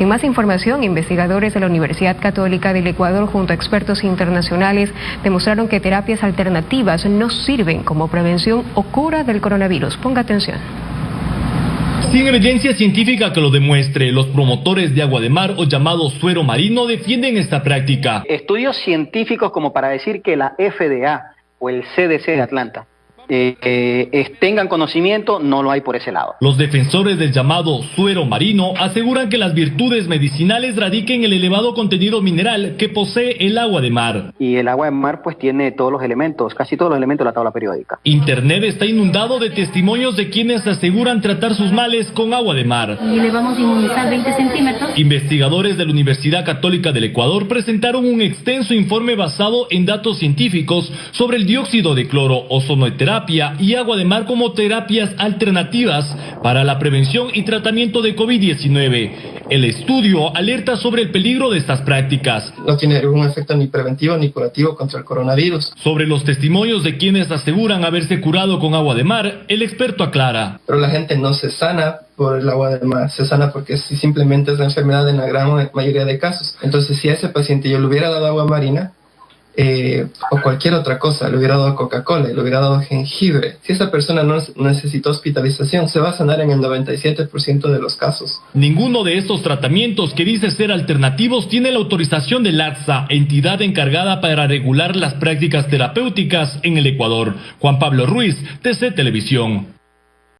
En más información, investigadores de la Universidad Católica del Ecuador junto a expertos internacionales demostraron que terapias alternativas no sirven como prevención o cura del coronavirus. Ponga atención. Sin evidencia científica que lo demuestre, los promotores de agua de mar o llamado suero marino defienden esta práctica. Estudios científicos como para decir que la FDA o el CDC de Atlanta eh, eh, tengan conocimiento, no lo hay por ese lado. Los defensores del llamado suero marino aseguran que las virtudes medicinales radiquen en el elevado contenido mineral que posee el agua de mar. Y el agua de mar pues tiene todos los elementos, casi todos los elementos de la tabla periódica. Internet está inundado de testimonios de quienes aseguran tratar sus males con agua de mar. Y le vamos a inmunizar 20 centímetros. Investigadores de la Universidad Católica del Ecuador presentaron un extenso informe basado en datos científicos sobre el dióxido de cloro, ozonoterapia y agua de mar como terapias alternativas para la prevención y tratamiento de COVID-19. El estudio alerta sobre el peligro de estas prácticas. No tiene ningún efecto ni preventivo ni curativo contra el coronavirus. Sobre los testimonios de quienes aseguran haberse curado con agua de mar, el experto aclara. Pero la gente no se sana por el agua de mar, se sana porque simplemente es la enfermedad en la gran mayoría de casos. Entonces, si a ese paciente yo le hubiera dado agua marina, eh, o cualquier otra cosa, le hubiera dado Coca-Cola, le hubiera dado jengibre. Si esa persona no necesita hospitalización, se va a sanar en el 97% de los casos. Ninguno de estos tratamientos que dice ser alternativos tiene la autorización del ATSA, entidad encargada para regular las prácticas terapéuticas en el Ecuador. Juan Pablo Ruiz, TC Televisión.